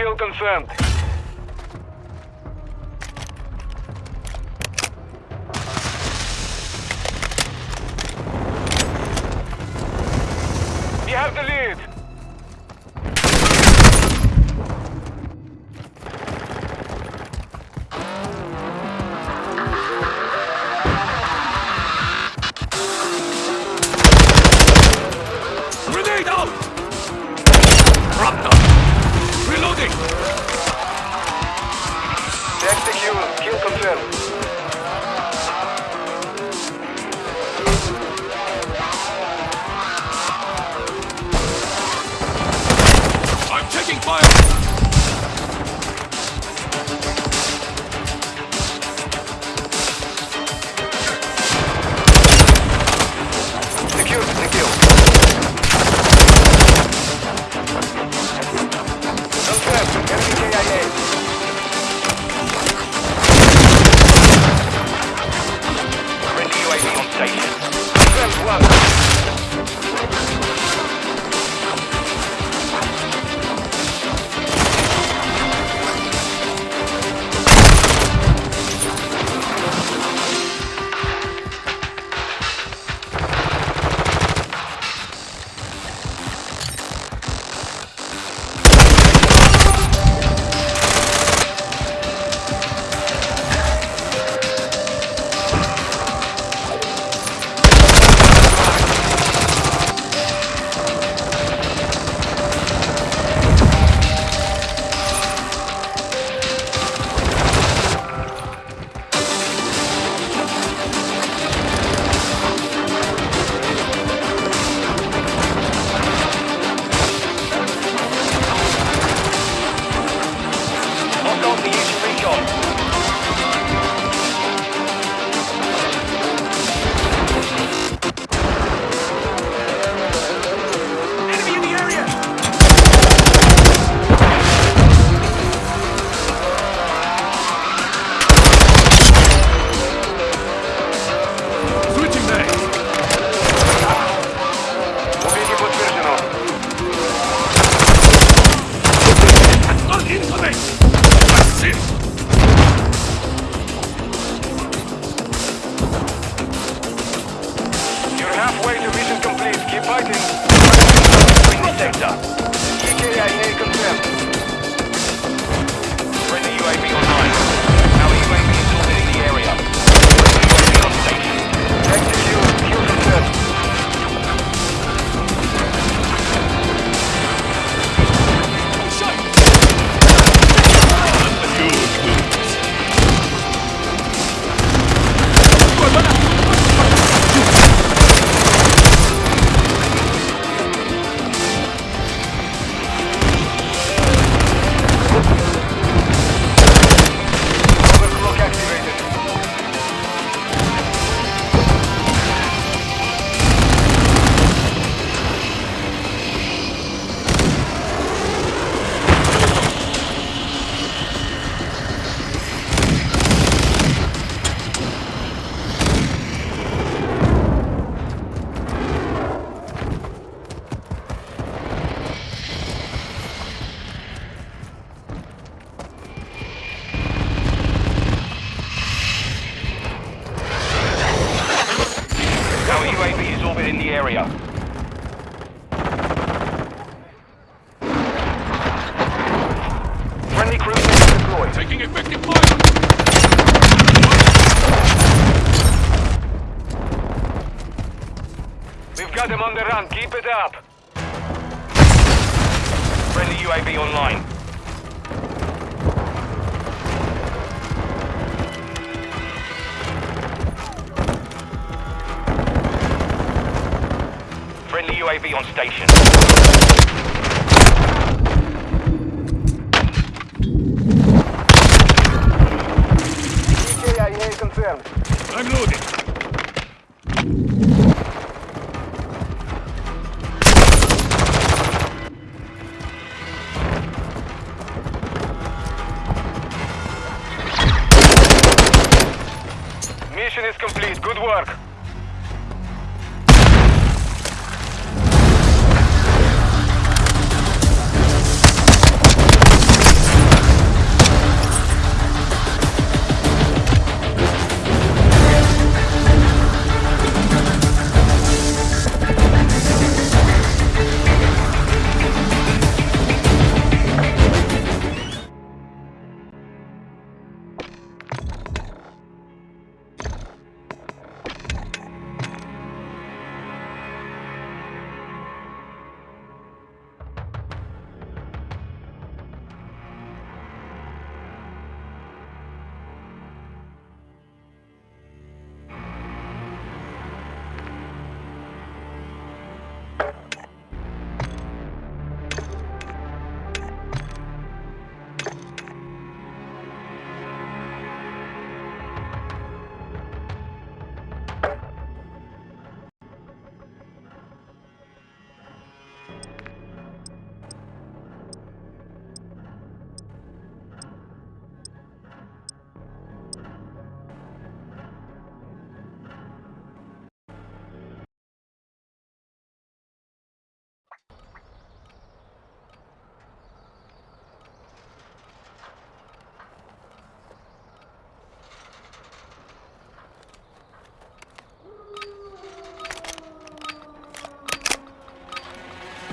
получил консент. Engaging effective fire! We've got them on the run, keep it up! Friendly UAV online. Friendly UAV on station. confirmed. I'm loading.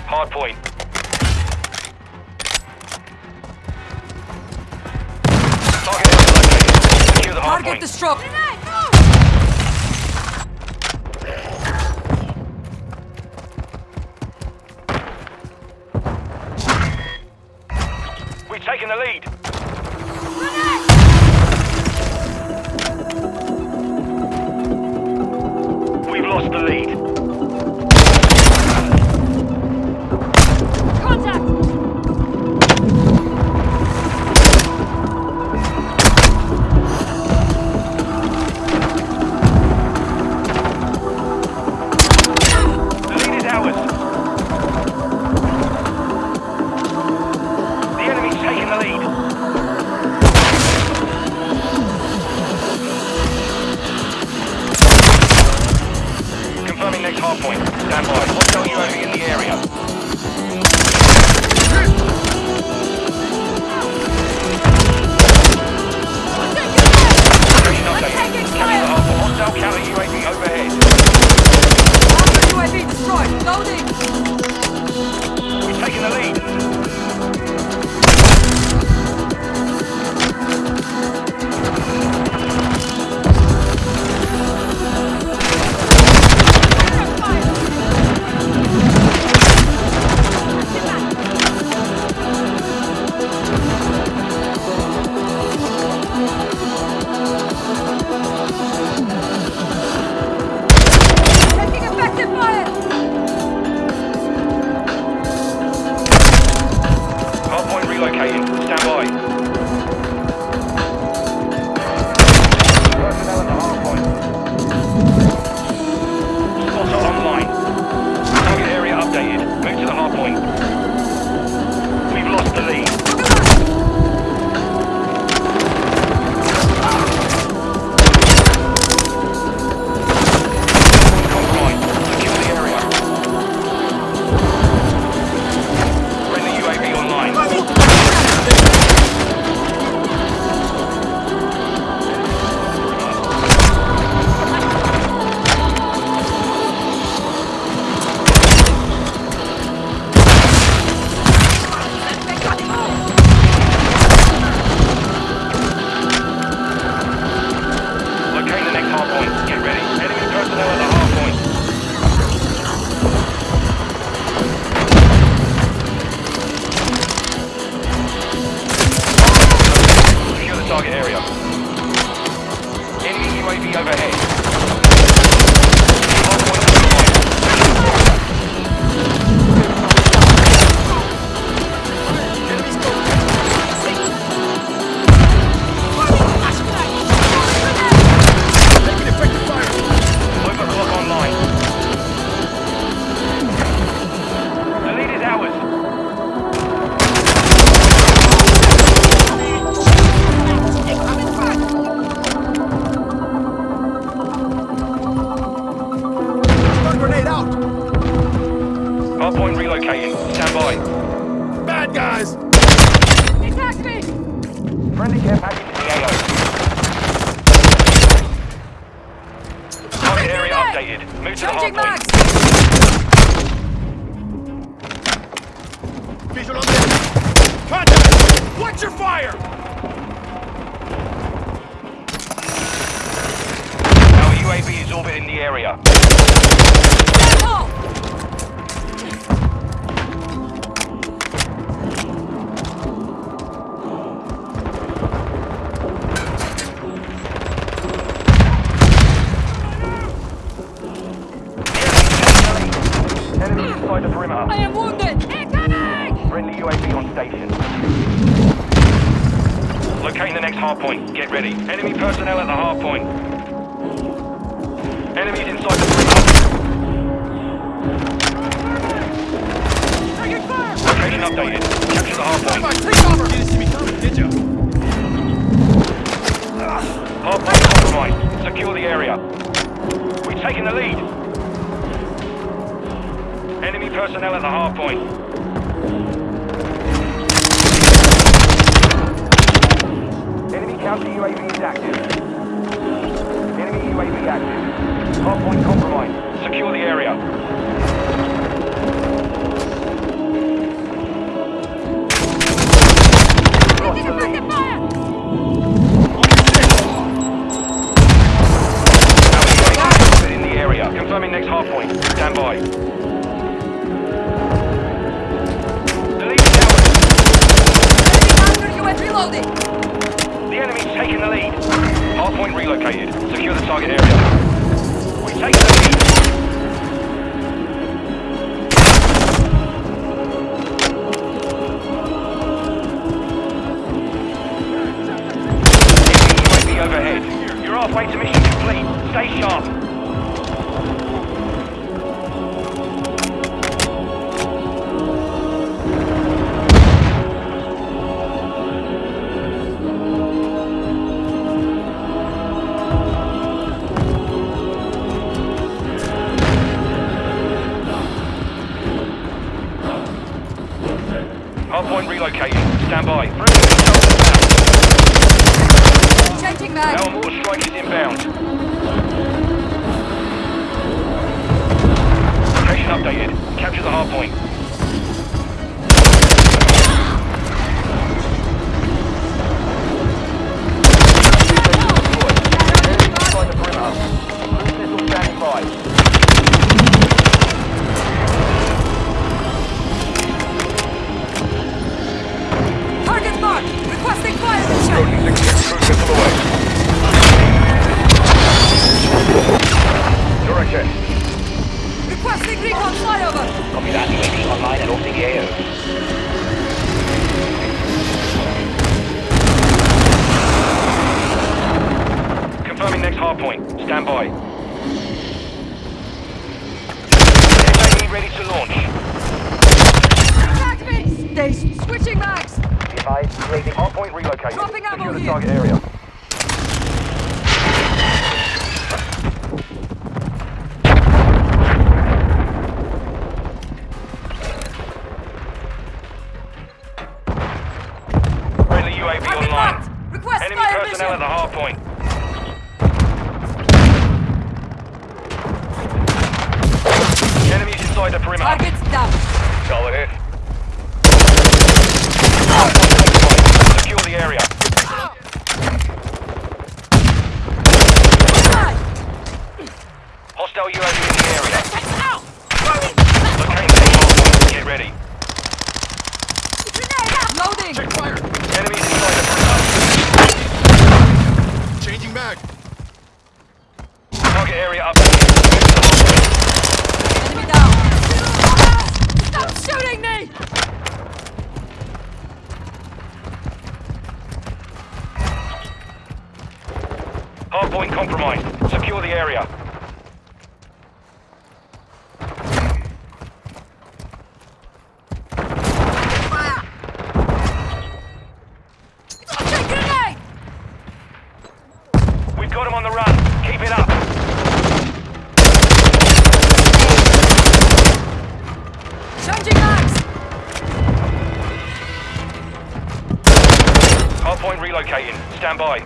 Hard point. Target located. Secure the hard Target point. destroyed. We've taken the lead. UAV overhead. Inside the perimeter. I am wounded! Incoming! Friendly UAV on station. Locating the next hard point. Get ready. Enemy personnel at the hard point. Enemies inside the perimeter. Taking fire! Location updated. Capture the hard Come point. on, take cover! You didn't see me coming, did you? Hard point compromised. Secure the area. We've taken the lead. Enemy personnel at the hard point. Enemy counter UAV is active. Enemy UAV active. Hard point compromised. Secure the area. Evacuate mission complete. Stay sharp. Dropping ammo here. the target area. Stand by.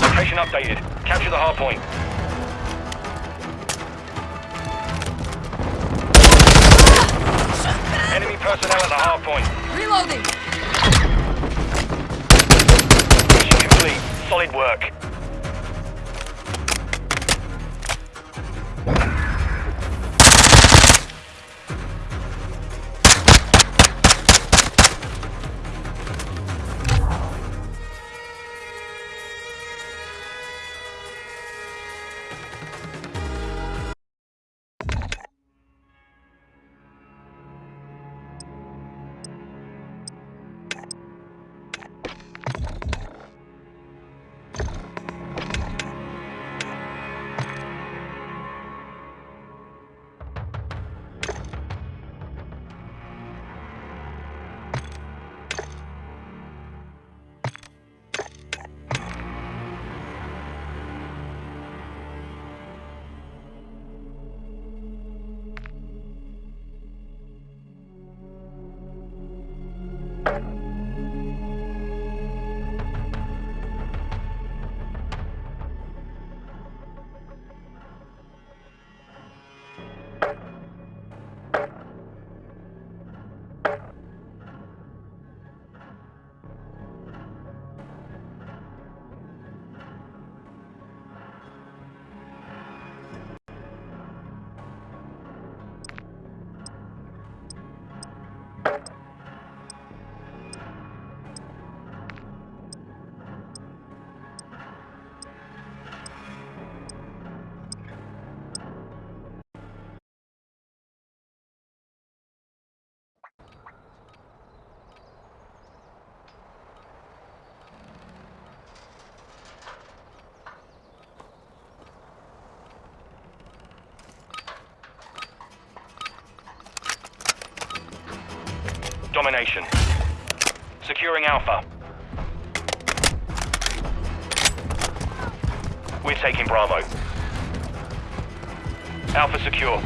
Location updated. Capture the hard point. Domination. Securing Alpha. We're taking Bravo. Alpha secure.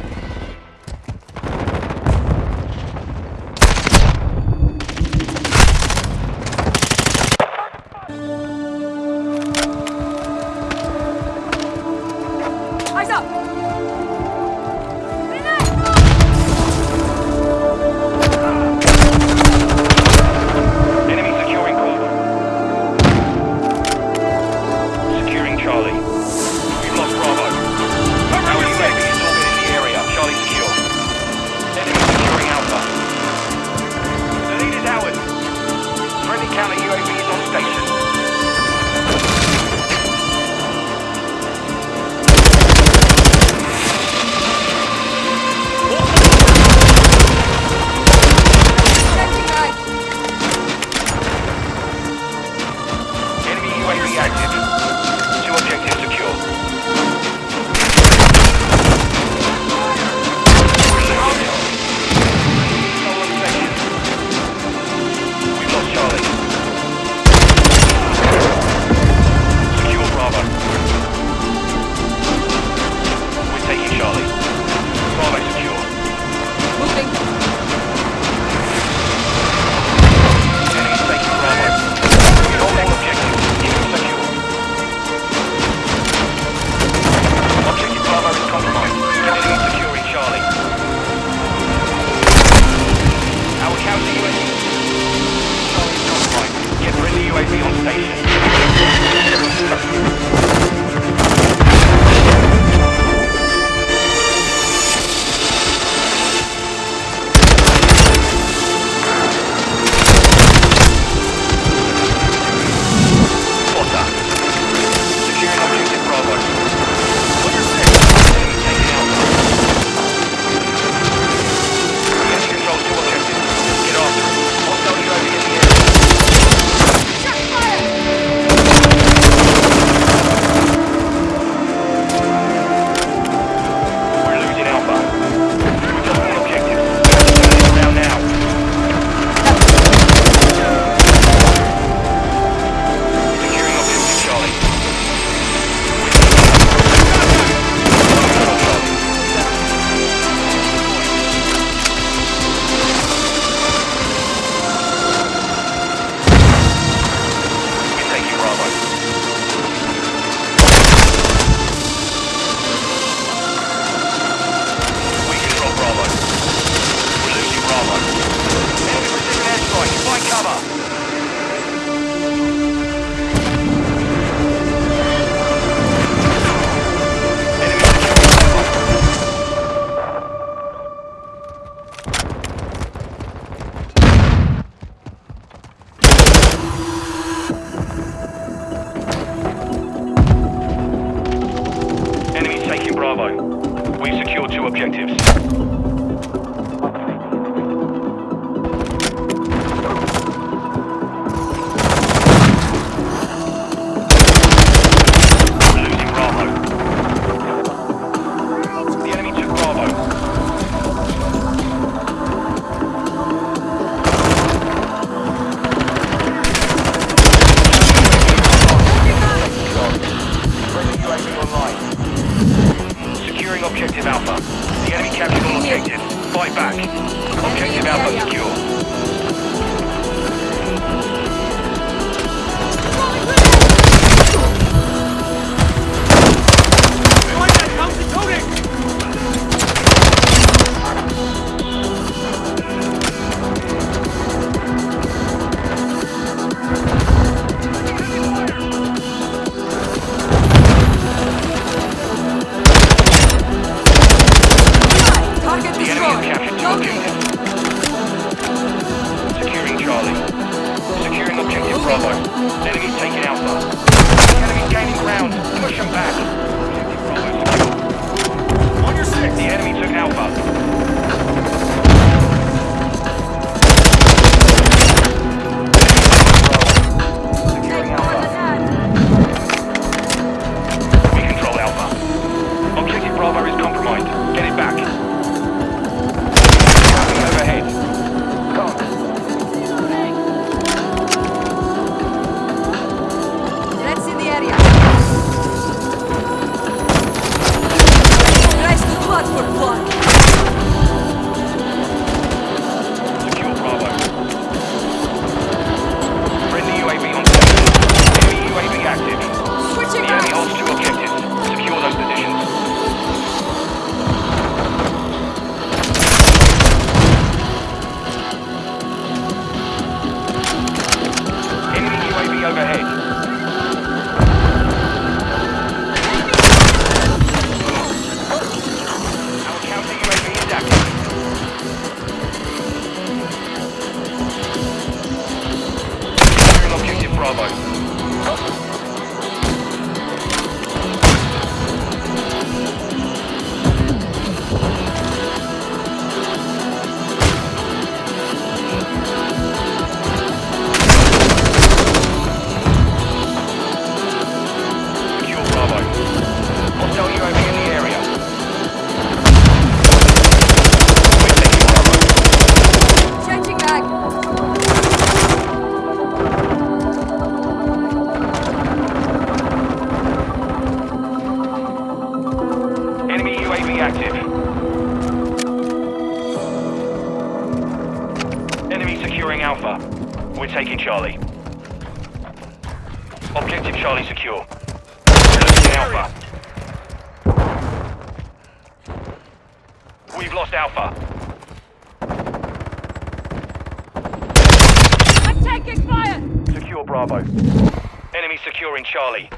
Charlie.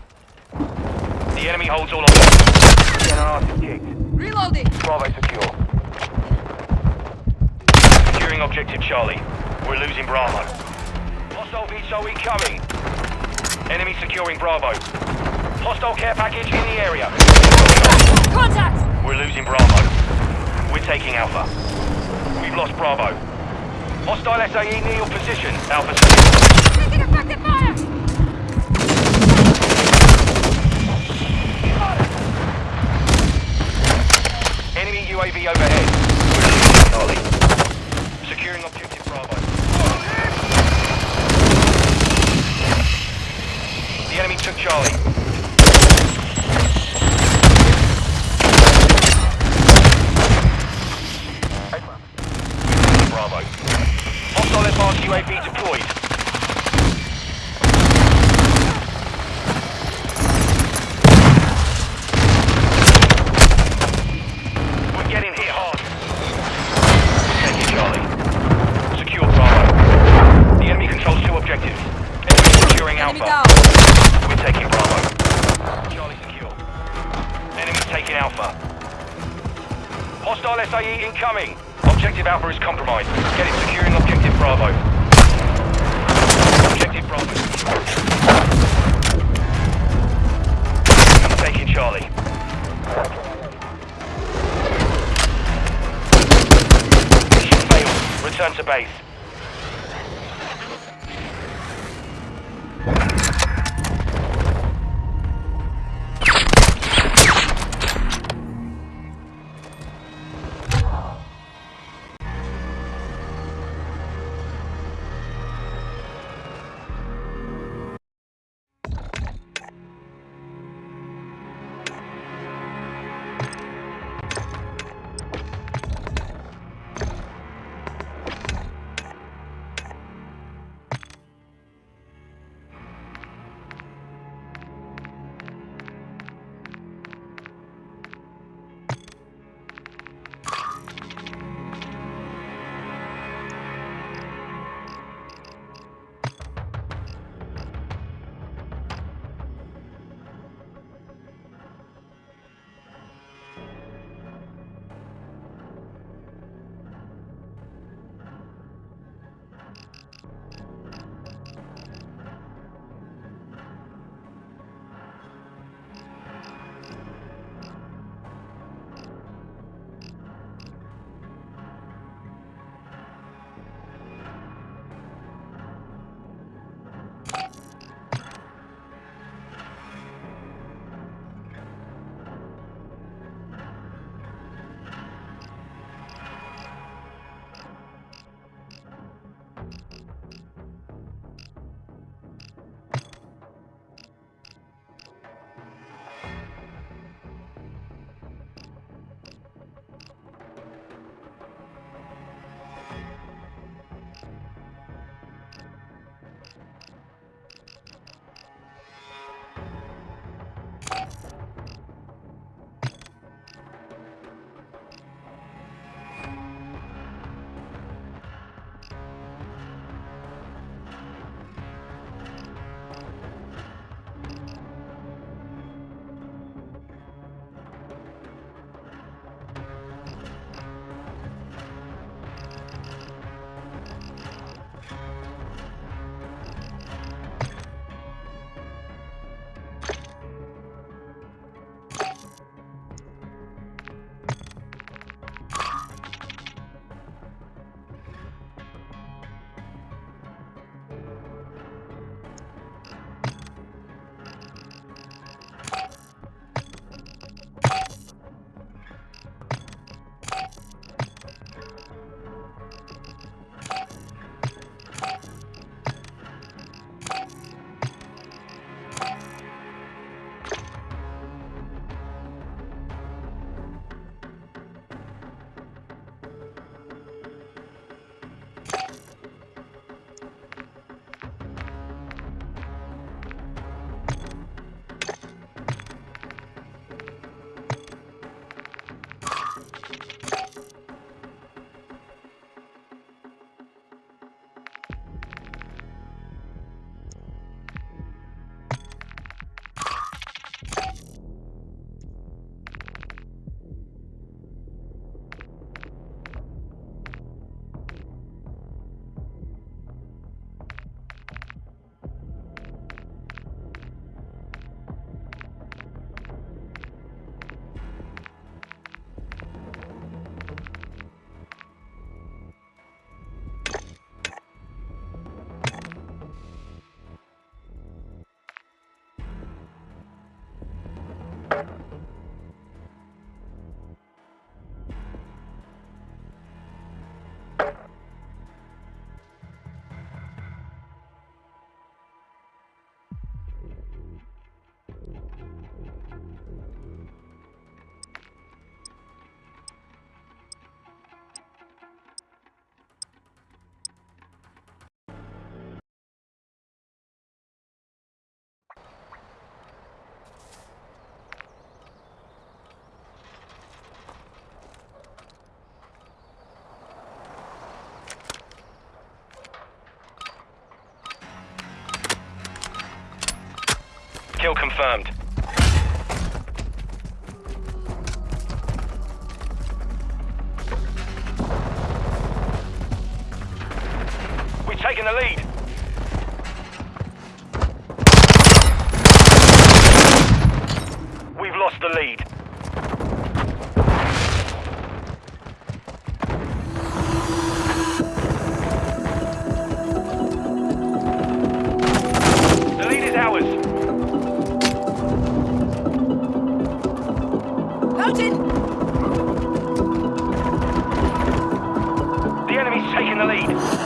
The enemy holds all. Get our kicked. Reloading. Bravo secure. Securing objective Charlie. We're losing Bravo. Hostile VTOL coming. Enemy securing Bravo. Hostile care package in the area. Contact. We're losing Bravo. We're taking Alpha. We've lost Bravo. Hostile SAE near your position. Alpha. Taking effective fire. Enemy UAV overhead. Incoming. Objective Alpha is compromised. Get it securing Objective Bravo. Objective Bravo. I'm taking Charlie. Mission failed. Return to base. kill confirmed. The enemy's taking the lead.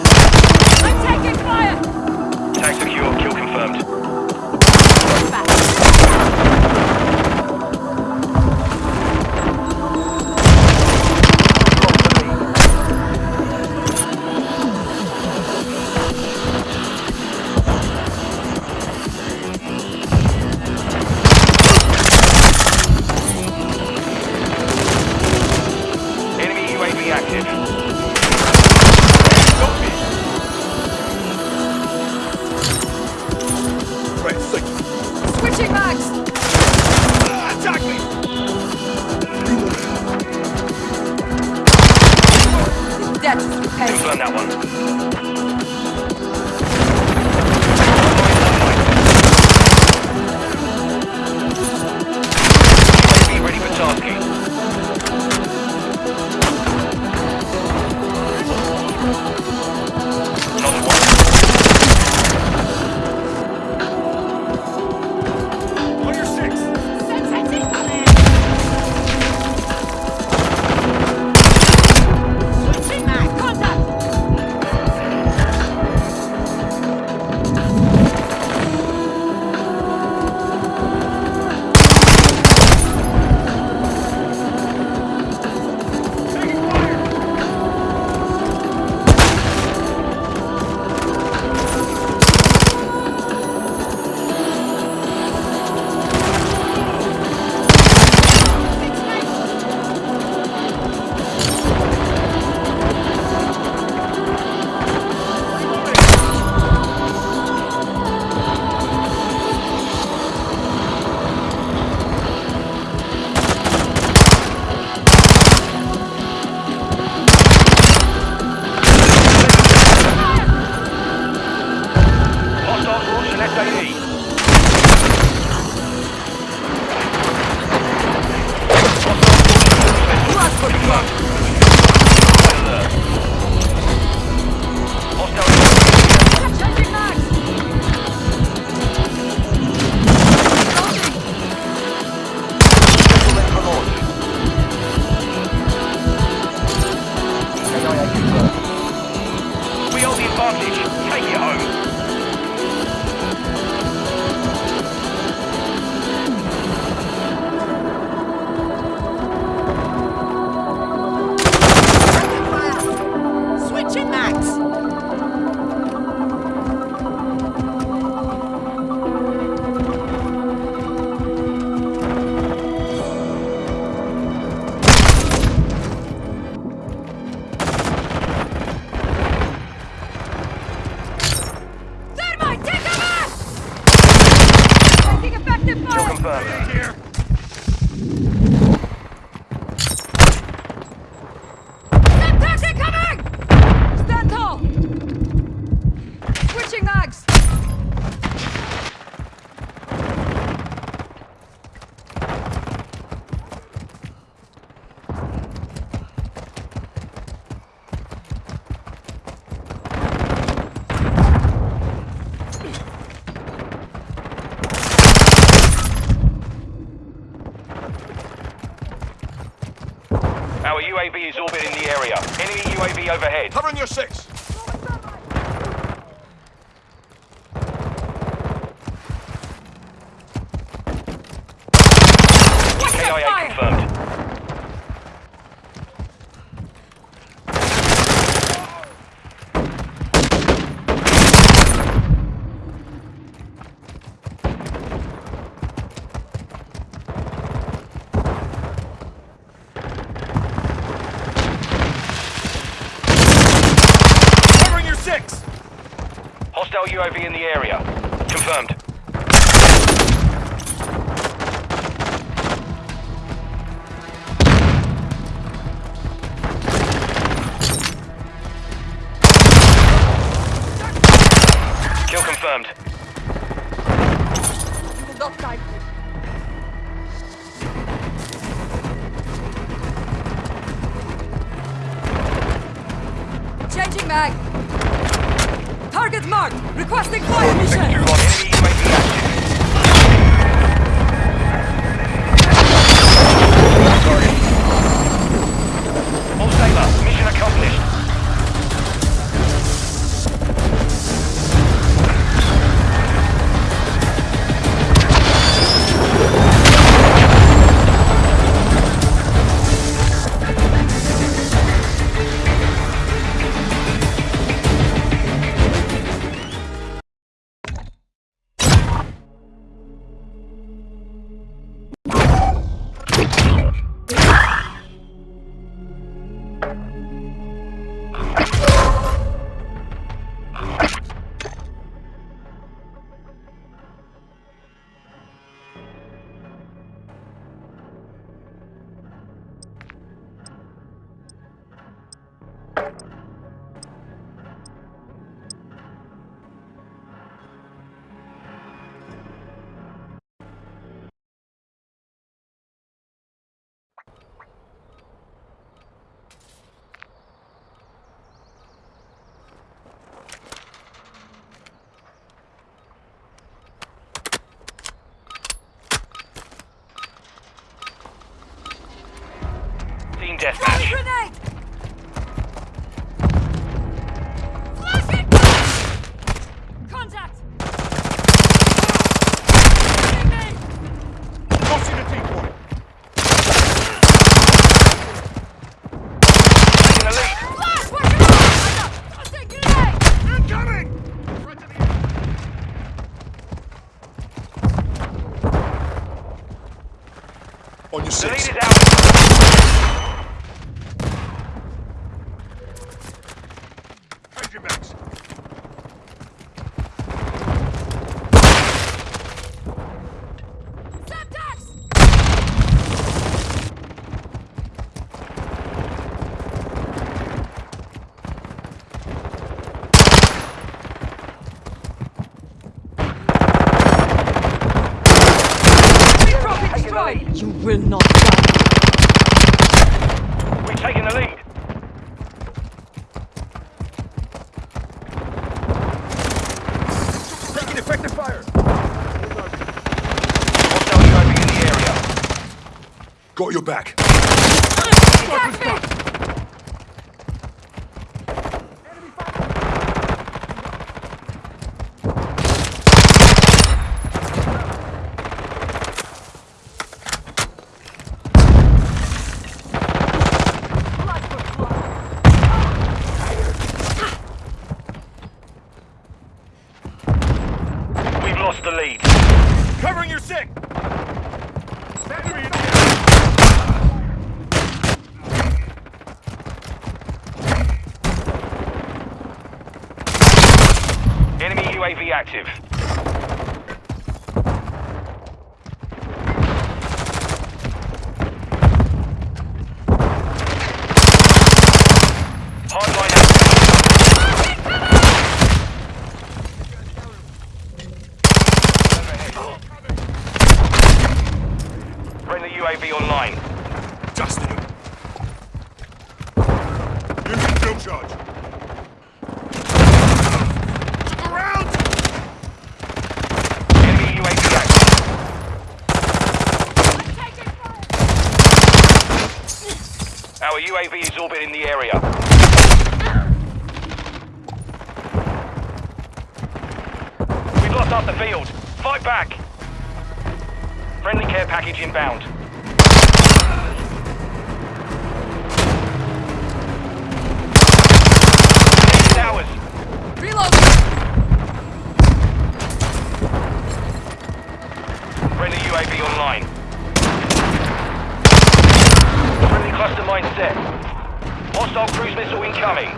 overhead. Covering your six. UAV in the area. six. will not active. UAV is orbiting the area. We've lost half the field. Fight back! Friendly care package inbound. incoming.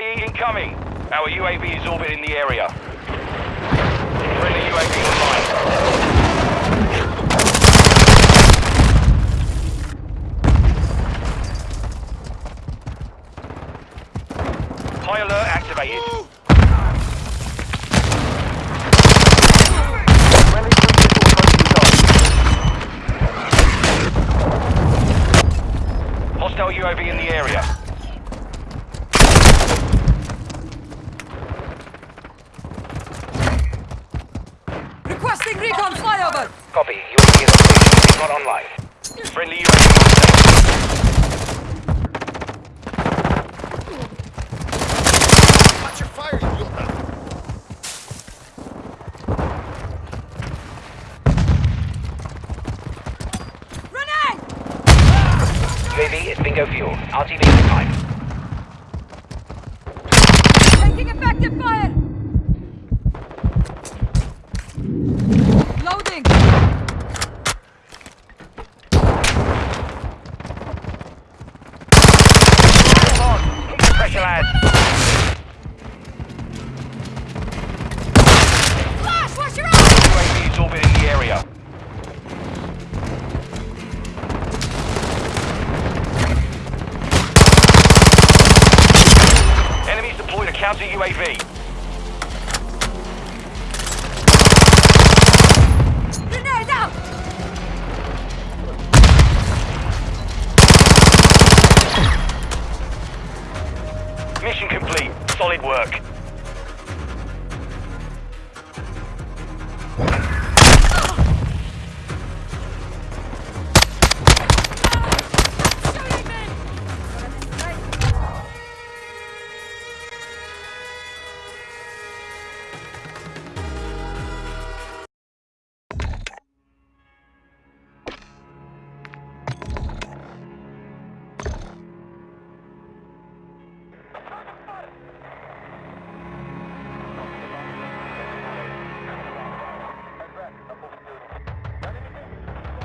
Incoming. Our UAV is orbiting the area.